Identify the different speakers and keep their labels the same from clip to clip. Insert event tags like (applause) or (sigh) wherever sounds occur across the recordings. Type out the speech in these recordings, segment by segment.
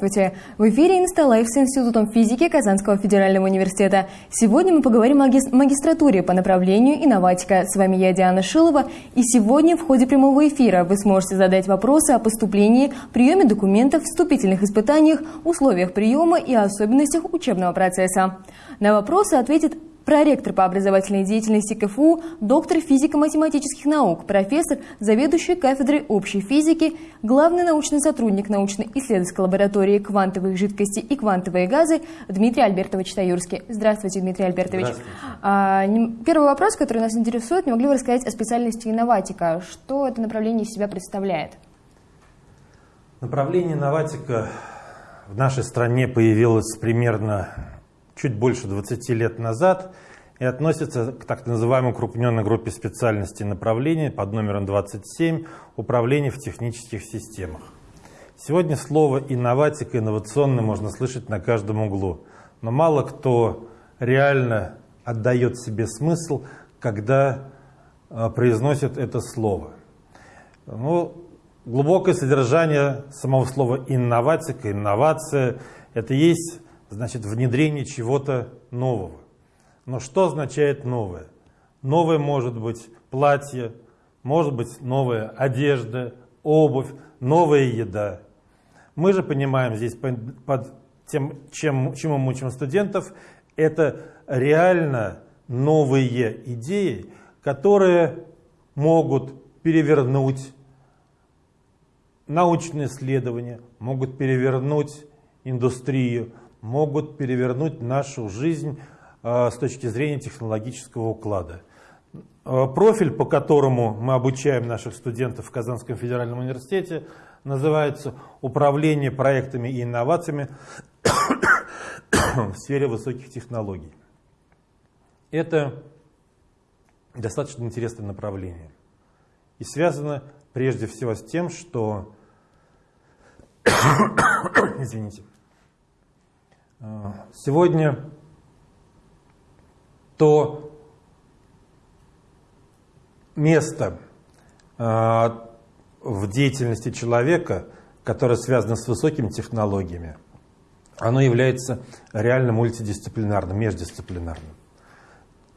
Speaker 1: Здравствуйте! В эфире Инсталайф с Институтом физики Казанского федерального университета. Сегодня мы поговорим о магистратуре по направлению инноватика. С вами я, Диана Шилова. И сегодня в ходе прямого эфира вы сможете задать вопросы о поступлении, приеме документов, вступительных испытаниях, условиях приема и особенностях учебного процесса. На вопросы ответит проректор по образовательной деятельности КФУ, доктор физико-математических наук, профессор, заведующий кафедрой общей физики, главный научный сотрудник научно-исследовательской лаборатории квантовых жидкостей и квантовые газы Дмитрий Альбертович Таюрский. Здравствуйте, Дмитрий Альбертович.
Speaker 2: Здравствуйте.
Speaker 1: А, первый вопрос, который нас интересует, не могли бы рассказать о специальности инноватика? Что это направление из себя представляет?
Speaker 2: Направление инноватика в нашей стране появилось примерно чуть больше 20 лет назад и относится к так называемой укрупненной группе специальностей направлений под номером 27 «Управление в технических системах». Сегодня слово «инноватика», «инновационный» можно слышать на каждом углу, но мало кто реально отдает себе смысл, когда а, произносит это слово. Ну, глубокое содержание самого слова «инноватика», «инновация» — это есть значит внедрение чего-то нового. Но что означает новое? Новое может быть платье, может быть новая одежда, обувь, новая еда. Мы же понимаем здесь под тем, чем, чему мы учим студентов, это реально новые идеи, которые могут перевернуть научные исследования, могут перевернуть индустрию, могут перевернуть нашу жизнь э, с точки зрения технологического уклада. Э, профиль, по которому мы обучаем наших студентов в Казанском федеральном университете, называется «Управление проектами и инновациями в сфере высоких технологий». Это достаточно интересное направление. И связано прежде всего с тем, что... (coughs) Извините. Сегодня то место а, в деятельности человека, которое связано с высокими технологиями, оно является реально мультидисциплинарным, междисциплинарным.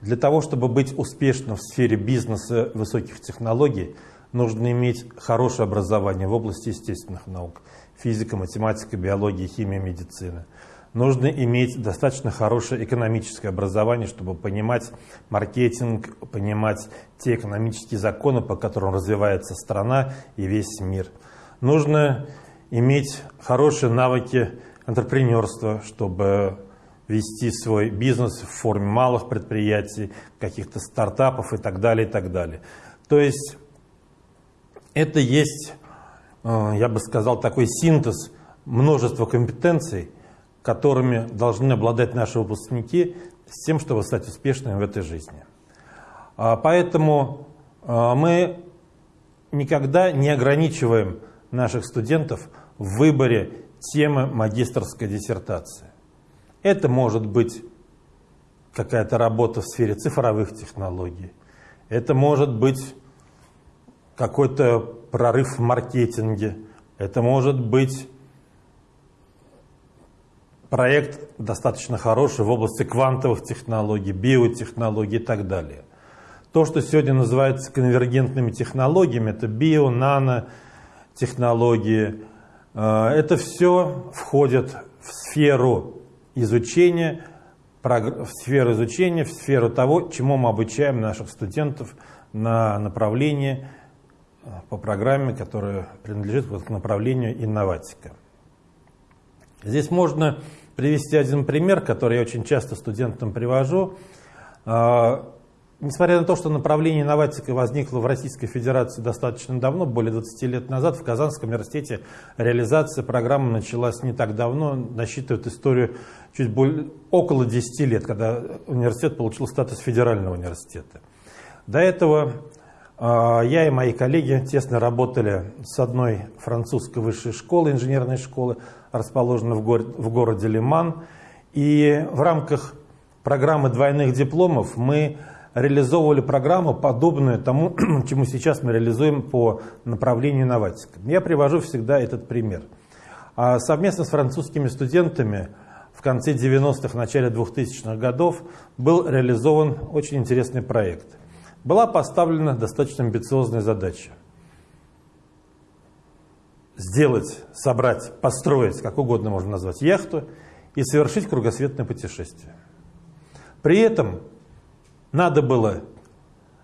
Speaker 2: Для того, чтобы быть успешным в сфере бизнеса высоких технологий, нужно иметь хорошее образование в области естественных наук, физика, математика, биология, химия, медицина – нужно иметь достаточно хорошее экономическое образование, чтобы понимать маркетинг, понимать те экономические законы, по которым развивается страна и весь мир. Нужно иметь хорошие навыки предпринимательства, чтобы вести свой бизнес в форме малых предприятий, каких-то стартапов и так далее, и так далее. То есть это есть, э, я бы сказал, такой синтез множества компетенций, которыми должны обладать наши выпускники с тем, чтобы стать успешными в этой жизни. А, поэтому а, мы никогда не ограничиваем наших студентов в выборе темы магистрской диссертации. Это может быть какая-то работа в сфере цифровых технологий. Это может быть какой-то прорыв в маркетинге. Это может быть проект достаточно хороший в области квантовых технологий, биотехнологий и так далее. То, что сегодня называется конвергентными технологиями, это био, нано технологии, э, это все входит в сферу изучения, в сферу изучения, в сферу того, чему мы обучаем наших студентов на направлении э, по программе, которая принадлежит к направлению инноватика. Здесь можно привести один пример, который я очень часто студентам привожу. А, несмотря на то, что направление инноватика возникло в Российской Федерации достаточно давно, более 20 лет назад, в Казанском университете реализация программы началась не так давно, насчитывает историю чуть более, около 10 лет, когда университет получил статус федерального университета. До этого а, я и мои коллеги тесно работали с одной французской высшей школы, инженерной школы, расположенной в, городе, в городе Лиман. И в рамках программы двойных дипломов мы реализовывали программу, подобную тому, (clears throat) чему сейчас мы реализуем по направлению инноватика. Я привожу всегда этот пример. А совместно с французскими студентами в конце 90-х, начале 2000-х годов был реализован очень интересный проект. Была поставлена достаточно амбициозная задача. Сделать, собрать, построить, как угодно можно назвать, яхту и совершить кругосветное путешествие. При этом надо было,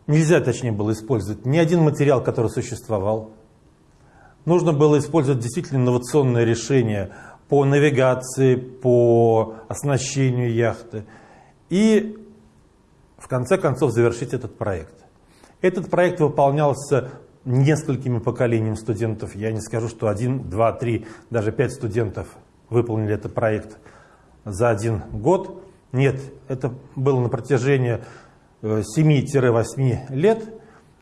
Speaker 2: нельзя точнее было использовать ни один материал, который существовал. Нужно было использовать действительно инновационное решение по навигации, по оснащению яхты. И в конце концов завершить этот проект. Этот проект выполнялся несколькими поколениями студентов. Я не скажу, что один, два, три, даже пять студентов выполнили этот проект за один год. Нет, это было на протяжении 7-8 э, лет,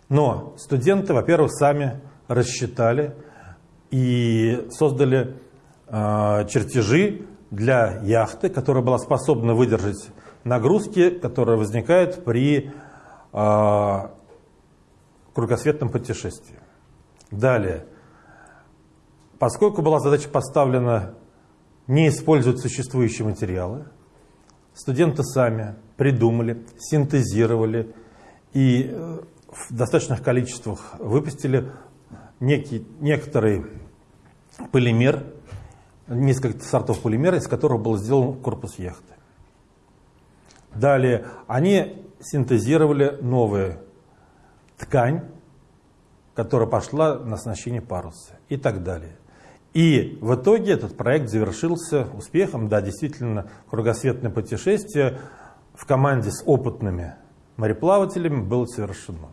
Speaker 2: но студенты, во-первых, сами рассчитали и создали э, чертежи для яхты, которая была способна выдержать нагрузки, которые возникают при э, кругосветном путешествии. Далее, поскольку была задача поставлена не использовать существующие материалы, студенты сами придумали, синтезировали и э, в достаточных количествах выпустили некий, некоторый полимер, несколько сортов полимера, из которого был сделан корпус яхты. Далее они синтезировали новую ткань, которая пошла на оснащение паруса и так далее. И в итоге этот проект завершился успехом. Да, действительно, кругосветное путешествие в команде с опытными мореплавателями было совершено.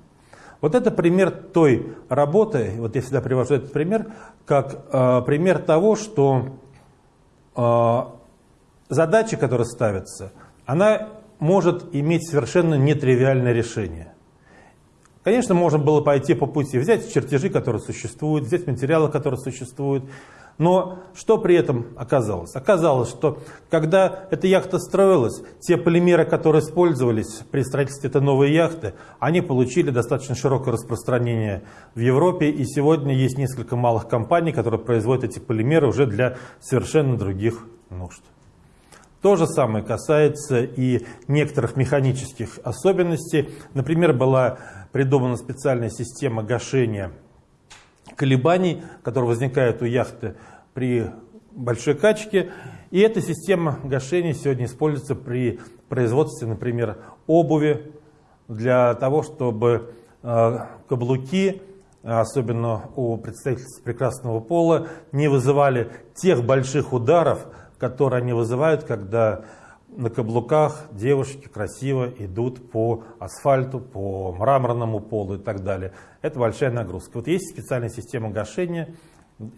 Speaker 2: Вот это пример той работы, вот я всегда привожу этот пример, как э, пример того, что э, задача, которая ставится, она может иметь совершенно нетривиальное решение. Конечно, можно было пойти по пути, взять чертежи, которые существуют, взять материалы, которые существуют. Но что при этом оказалось? Оказалось, что когда эта яхта строилась, те полимеры, которые использовались при строительстве этой новой яхты, они получили достаточно широкое распространение в Европе. И сегодня есть несколько малых компаний, которые производят эти полимеры уже для совершенно других нужд. То же самое касается и некоторых механических особенностей. Например, была придумана специальная система гашения колебаний, которые возникают у яхты при большой качке. И эта система гашения сегодня используется при производстве, например, обуви, для того, чтобы э, каблуки, особенно у представителей прекрасного пола, не вызывали тех больших ударов, которые они вызывают, когда на каблуках девушки красиво идут по асфальту, по мраморному полу и так далее. Это большая нагрузка. Вот есть специальная система гашения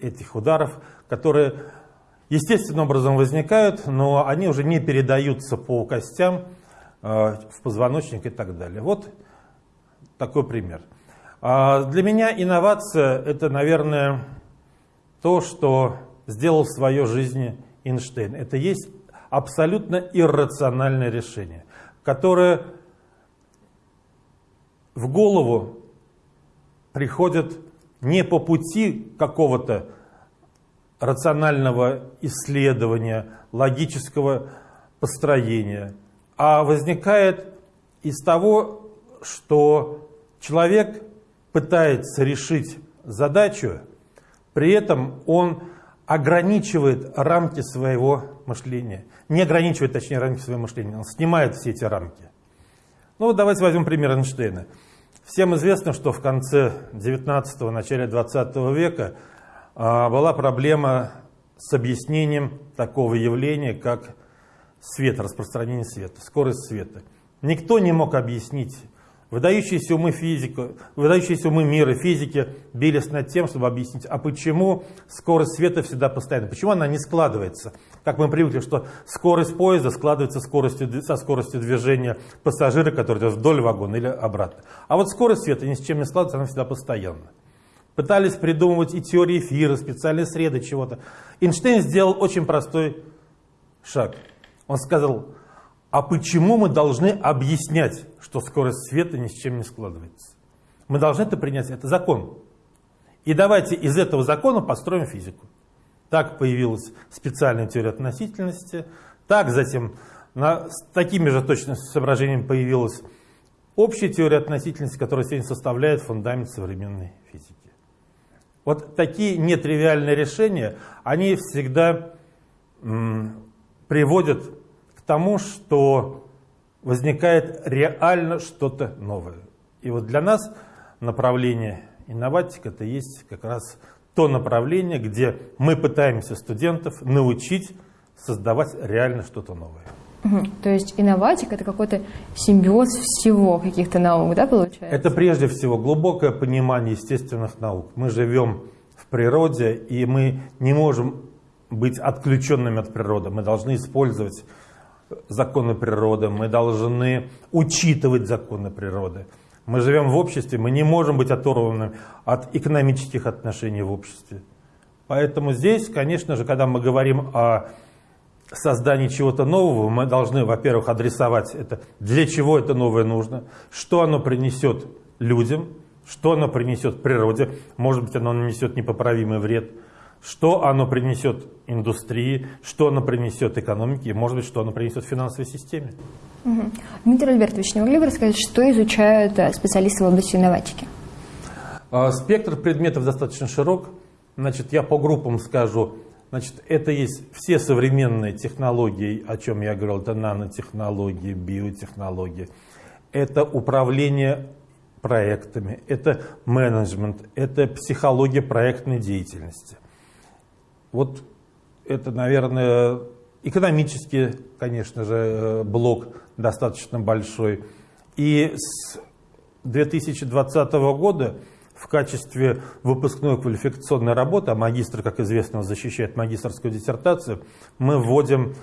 Speaker 2: этих ударов, которые естественным образом возникают, но они уже не передаются по костям, э, в позвоночник и так далее. Вот такой пример. А для меня инновация – это, наверное, то, что сделал в своей жизни Эйнштейн. Это есть абсолютно иррациональное решение, которое в голову приходит не по пути какого-то рационального исследования, логического построения, а возникает из того, что человек пытается решить задачу, при этом он ограничивает рамки своего мышления. Не ограничивает, точнее, рамки своего мышления. Он снимает все эти рамки. Ну вот давайте возьмем пример Эйнштейна. Всем известно, что в конце 19-го, начале 20 века а, была проблема с объяснением такого явления, как свет, распространение света, скорость света. Никто не мог объяснить Выдающиеся умы физика, выдающиеся умы мира, физики бились над тем, чтобы объяснить, а почему скорость света всегда постоянна, почему она не складывается. Как мы привыкли, что скорость поезда складывается скоростью, со скоростью движения пассажира, который идет вдоль вагона или обратно. А вот скорость света ни с чем не складывается, она всегда постоянна. Пытались придумывать и теории эфира, специальные среды чего-то. Эйнштейн сделал очень простой шаг. Он сказал, а почему мы должны объяснять, что скорость света ни с чем не складывается? Мы должны это принять, это закон. И давайте из этого закона построим физику. так появилась специальная теория относительности, так затем на, с такими же точно соображениями появилась общая теория относительности, которая сегодня составляет фундамент современной физики. Вот такие нетривиальные решения, они всегда приводят тому, что возникает реально что-то новое. И вот для нас направление инноватика это есть как раз то направление, где мы пытаемся студентов научить создавать реально что-то новое.
Speaker 1: Угу. То есть инноватика это какой-то симбиоз всего каких-то наук, да, получается?
Speaker 2: Это прежде всего глубокое понимание естественных наук. Мы живем в природе, и мы не можем быть отключенными от природы. Мы должны использовать законы природы, мы должны учитывать законы природы. Мы живем в обществе, мы не можем быть оторванными от экономических отношений в обществе. Поэтому здесь, конечно же, когда мы говорим о создании чего-то нового, мы должны, во-первых, адресовать это, для чего это новое нужно, что оно принесет людям, что оно принесет природе, может быть, оно нанесет непоправимый вред, что оно принесет индустрии, что оно принесет экономике, и, может быть, что оно принесет финансовой системе.
Speaker 1: Угу. Дмитрий Альбертович, не могли бы рассказать, что изучают э, специалисты в области инноватики?
Speaker 2: А, спектр предметов достаточно широк. Значит, я по группам скажу, Значит, это есть все современные технологии, о чем я говорил, это нанотехнологии, биотехнологии, это управление проектами, это менеджмент, это психология проектной деятельности. Вот это, наверное, экономический, конечно же, э, блок достаточно большой. И с 2020 года в качестве выпускной квалификационной работы, а магистр, как известно, защищает магистрскую диссертацию, мы вводим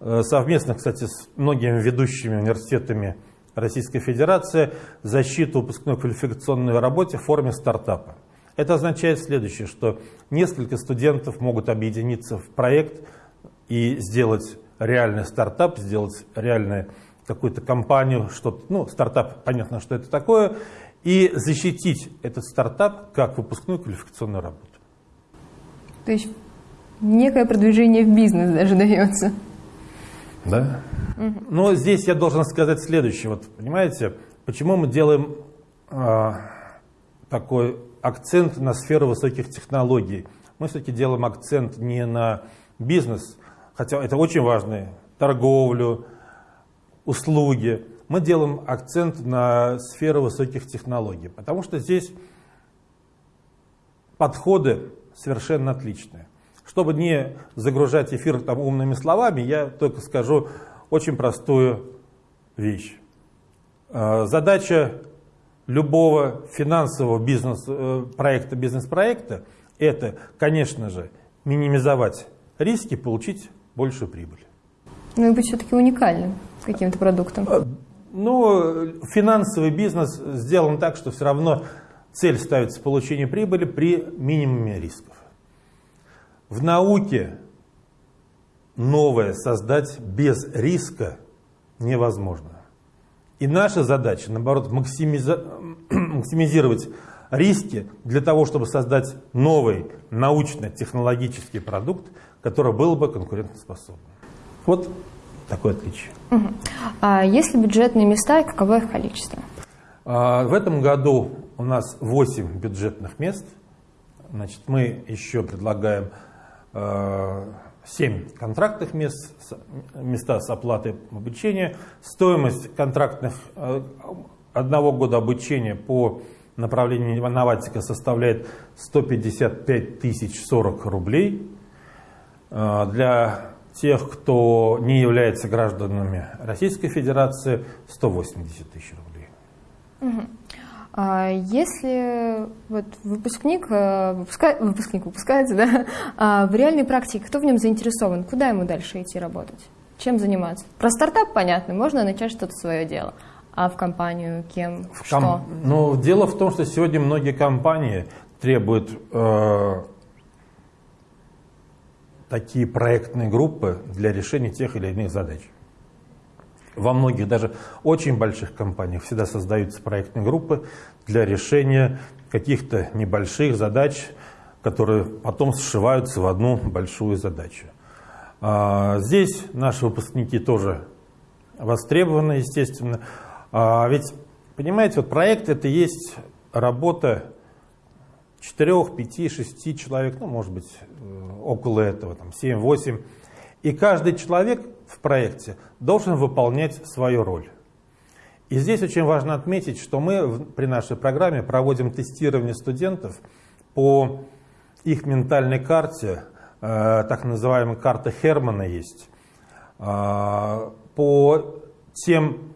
Speaker 2: э, совместно, кстати, с многими ведущими университетами Российской Федерации защиту выпускной квалификационной работе в форме стартапа. Это означает следующее, что несколько студентов могут объединиться в проект и сделать реальный стартап, сделать реальную какую-то компанию, что ну, стартап, понятно, что это такое, и защитить этот стартап как выпускную квалификационную работу.
Speaker 1: То есть некое продвижение в бизнес даже дается.
Speaker 2: Да. Угу. Но здесь я должен сказать следующее. Вот понимаете, почему мы делаем э, такой акцент на сферу высоких технологий? Мы все-таки делаем акцент не на бизнес, хотя это очень важно, торговлю, услуги, мы делаем акцент на сферу высоких технологий, потому что здесь подходы совершенно отличные. Чтобы не загружать эфир там умными словами, я только скажу очень простую вещь. А, задача любого финансового бизнес э, проекта, бизнес-проекта, это, конечно же, минимизовать риски, получить большую прибыль.
Speaker 1: Ну и быть все-таки уникальным каким-то продуктом. А,
Speaker 2: ну, финансовый бизнес сделан так, что все равно цель ставится получение прибыли при минимуме рисков. В науке новое создать без риска невозможно. И наша задача, наоборот, (clears throat) максимизировать риски для того, чтобы создать новый научно-технологический продукт, который был бы конкурентоспособным. Вот такое отличие.
Speaker 1: Угу. А если бюджетные места, каково их количество?
Speaker 2: А, в этом году у нас 8 бюджетных мест. Значит, мы еще предлагаем 7 а, контрактных мест, места с оплатой обучения. Стоимость контрактных а, одного года обучения по направлению инноватика составляет 155 тысяч 40 рублей. Для тех, кто не является гражданами Российской Федерации, 180 тысяч рублей.
Speaker 1: Угу. А если вот выпускник, э, выпуска, выпускник выпускается, да, а в реальной практике, кто в нем заинтересован, куда ему дальше идти работать? Чем заниматься? Про стартап понятно, можно начать что-то свое дело. А в компанию кем? В что? Ком...
Speaker 2: Ну, дело в том, что сегодня многие компании требуют э, такие проектные группы для решения тех или иных задач. Во многих, даже очень больших компаниях всегда создаются проектные группы для решения каких-то небольших задач, которые потом сшиваются в одну большую задачу. А, здесь наши выпускники тоже востребованы, естественно. А ведь, понимаете, вот проект это есть работа 4, 5, 6 человек, ну, может быть, э, около этого, там, 7, 8. И каждый человек в проекте должен выполнять свою роль. И здесь очень важно отметить, что мы при нашей программе проводим тестирование студентов по их ментальной карте, э, так называемая карта Хермана есть, э, по тем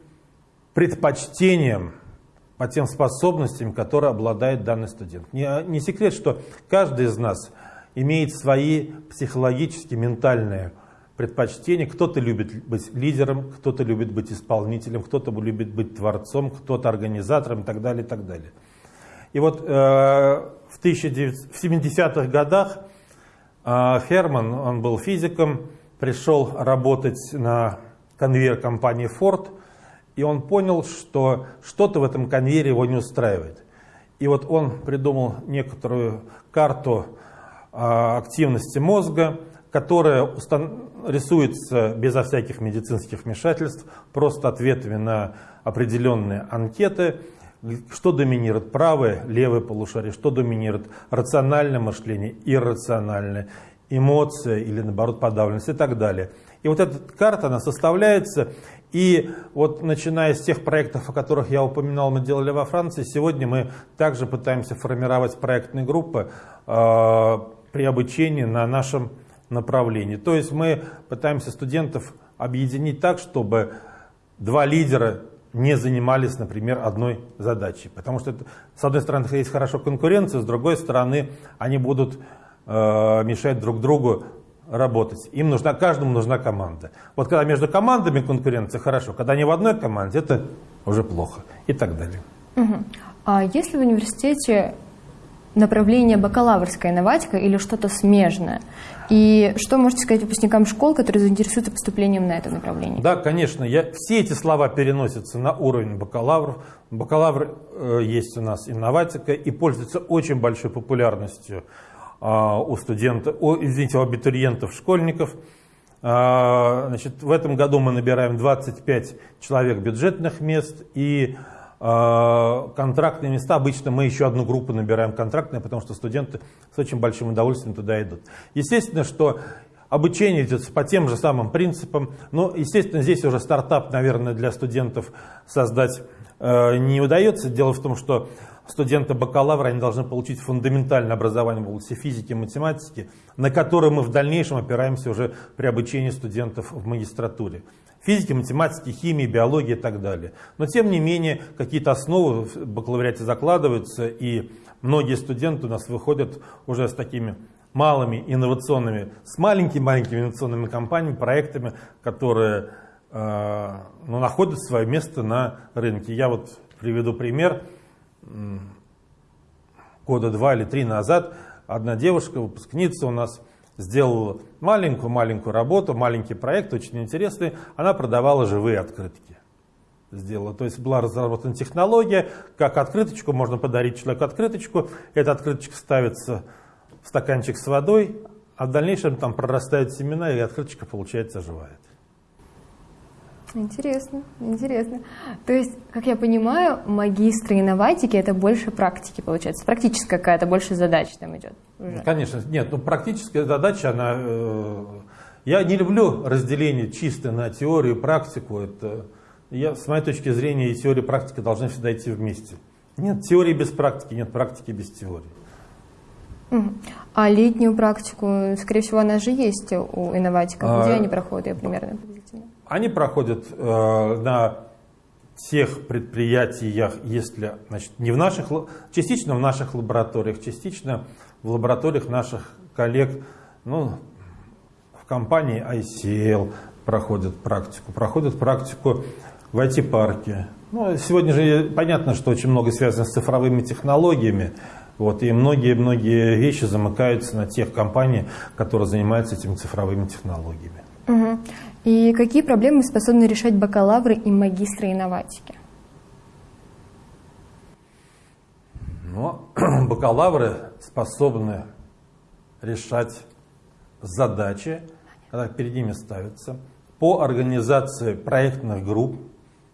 Speaker 2: предпочтениям, по тем способностям, которые обладает данный студент. Не, не секрет, что каждый из нас имеет свои психологические, ментальные предпочтения. Кто-то любит быть лидером, кто-то любит быть исполнителем, кто-то любит быть творцом, кто-то организатором и так далее, и так далее. И вот э, в, 70-х годах э, Херман, он был физиком, пришел работать на конвейер компании Ford, и он понял, что что-то в этом конвейере его не устраивает. И вот он придумал некоторую карту э, активности мозга, которая рисуется безо всяких медицинских вмешательств, просто ответами на определенные анкеты, что доминирует правое, левое полушарие, что доминирует рациональное мышление, иррациональное, эмоция или наоборот подавленность и так далее. И вот эта карта, она составляется, и вот начиная с тех проектов, о которых я упоминал, мы делали во Франции, сегодня мы также пытаемся формировать проектные группы э, при обучении на нашем направлении. То есть мы пытаемся студентов объединить так, чтобы два лидера не занимались, например, одной задачей. Потому что, с одной стороны, есть хорошо конкуренция, с другой стороны, они будут э, мешать друг другу работать. Им нужна, каждому нужна команда. Вот когда между командами конкуренция, хорошо. Когда они в одной команде, это уже плохо. И так далее.
Speaker 1: Угу. А если в университете направление бакалаврская инноватика или что-то смежное? И что можете сказать выпускникам школ, которые заинтересуются поступлением на это направление?
Speaker 2: Да, конечно. Я, все эти слова переносятся на уровень бакалавров. Бакалавр э, есть у нас инноватика и пользуется очень большой популярностью э, у студентов, о, извините, у абитуриентов, школьников. Э, значит, в этом году мы набираем 25 человек бюджетных мест и контрактные места, обычно мы еще одну группу набираем контрактные, потому что студенты с очень большим удовольствием туда идут. Естественно, что обучение идет по тем же самым принципам, но, естественно, здесь уже стартап, наверное, для студентов создать э, не удается. Дело в том, что студенты бакалавра они должны получить фундаментальное образование в области физики и математики, на которое мы в дальнейшем опираемся уже при обучении студентов в магистратуре физики, математики, химии, биологии и так далее. Но тем не менее, какие-то основы в бакалавриате закладываются, и многие студенты у нас выходят уже с такими малыми инновационными, с маленькими-маленькими инновационными компаниями, проектами, которые э, ну, находят свое место на рынке. Я вот приведу пример. Года два или три назад одна девушка, выпускница у нас, сделала маленькую-маленькую работу, маленький проект, очень интересный. Она продавала живые открытки. Сделала. То есть была разработана технология, как открыточку, можно подарить человеку открыточку. Эта открыточка ставится в стаканчик с водой, а в дальнейшем там прорастают семена, и открыточка, получается, оживает.
Speaker 1: Интересно, интересно. То есть, как я понимаю, магистры инноватики это больше практики получается, практическая какая-то больше задача там идет.
Speaker 2: Уже. Конечно, нет, ну практическая задача, она, э, я не люблю разделение чисто на теорию и практику. Это, я, с моей точки зрения, и теория и практика должны всегда идти вместе. Нет теории без практики, нет практики без теории.
Speaker 1: А летнюю практику, скорее всего, она же есть у инноватиков. Где а, они проходят, примерно?
Speaker 2: Они проходят э, на тех предприятиях, если значит, не в наших, частично в наших лабораториях, частично в лабораториях наших коллег, ну, в компании ICL проходят практику, проходят практику в IT-парке. Ну, сегодня же понятно, что очень много связано с цифровыми технологиями, вот, и многие-многие вещи замыкаются на тех компаниях, которые занимаются этими цифровыми технологиями.
Speaker 1: Угу. И какие проблемы способны решать бакалавры и магистры инноватики?
Speaker 2: Ну, (clears throat) бакалавры способны решать задачи, когда перед ними ставятся, по организации проектных групп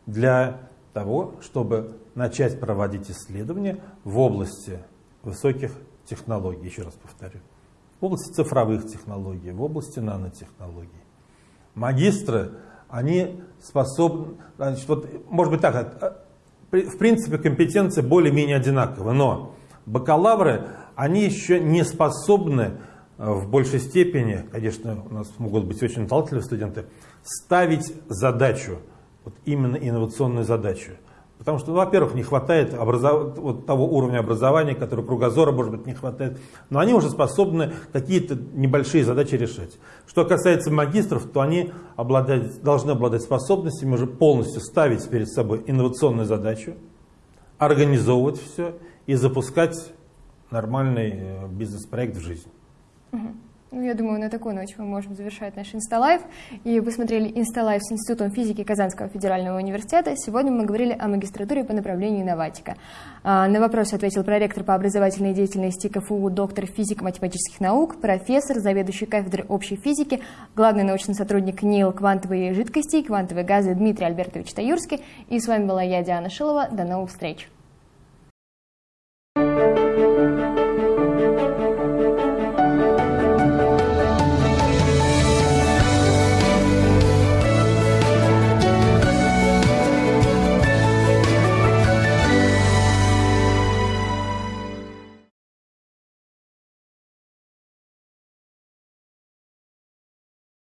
Speaker 2: для того, чтобы начать проводить исследования в области высоких технологий, еще раз повторю, в области цифровых технологий, в области нанотехнологий. Магистры, они способны, значит, вот, может быть так, в принципе компетенции более-менее одинаковы, но бакалавры, они еще не способны э, в большей степени, конечно, у нас могут быть очень талантливые студенты, ставить задачу, вот именно инновационную задачу. Потому что, ну, во-первых, не хватает образов... вот того уровня образования, который кругозора, может быть, не хватает. Но они уже способны какие-то небольшие задачи решать. Что касается магистров, то они обладать, должны обладать способностями уже полностью ставить перед собой инновационную задачу, организовывать все и запускать нормальный э, бизнес-проект в жизнь.
Speaker 1: Ну, я думаю, на такой ноте мы можем завершать наш Инсталайв. И вы смотрели Инсталайв с Институтом физики Казанского федерального университета. Сегодня мы говорили о магистратуре по направлению инноватика. А, на вопрос ответил проректор по образовательной деятельности КФУ, доктор физико-математических наук, профессор, заведующий кафедрой общей физики, главный научный сотрудник НИЛ «Квантовые жидкости и квантовые газы» Дмитрий Альбертович Таюрский. И с вами была я, Диана Шилова. До новых встреч!